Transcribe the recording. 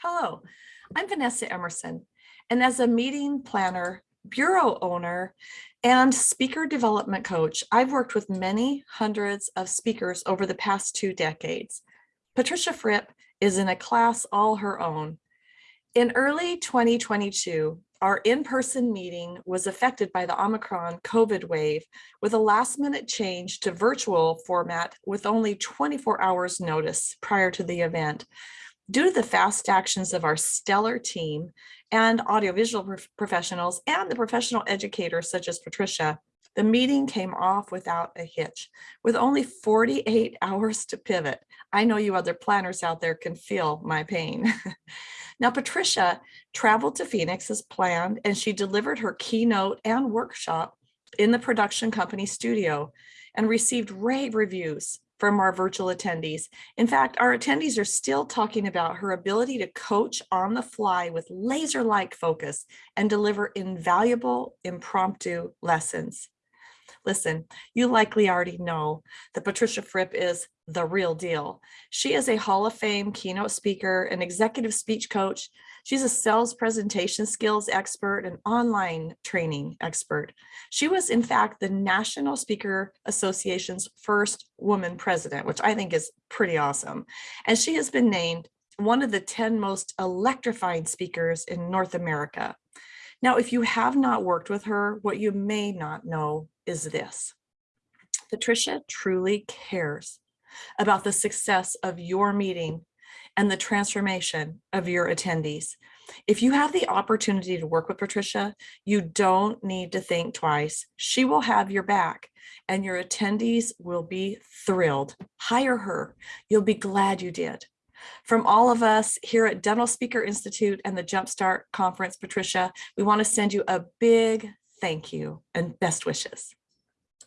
Hello, I'm Vanessa Emerson, and as a meeting planner, bureau owner, and speaker development coach, I've worked with many hundreds of speakers over the past two decades. Patricia Fripp is in a class all her own. In early 2022, our in-person meeting was affected by the Omicron COVID wave with a last minute change to virtual format with only 24 hours notice prior to the event. Due to the fast actions of our stellar team and audiovisual prof professionals and the professional educators such as Patricia, the meeting came off without a hitch. With only 48 hours to pivot, I know you other planners out there can feel my pain. now, Patricia traveled to Phoenix as planned, and she delivered her keynote and workshop in the production company studio and received rave reviews from our virtual attendees. In fact, our attendees are still talking about her ability to coach on the fly with laser-like focus and deliver invaluable impromptu lessons. Listen, you likely already know that Patricia Fripp is the real deal. She is a Hall of Fame keynote speaker, an executive speech coach. She's a sales presentation skills expert and online training expert. She was in fact the National Speaker Association's first woman president, which I think is pretty awesome. And she has been named one of the 10 most electrifying speakers in North America. Now, if you have not worked with her, what you may not know is this. Patricia truly cares about the success of your meeting and the transformation of your attendees. If you have the opportunity to work with Patricia, you don't need to think twice. She will have your back and your attendees will be thrilled. Hire her. You'll be glad you did. From all of us here at Dental Speaker Institute and the Jumpstart Conference, Patricia, we want to send you a big thank you and best wishes.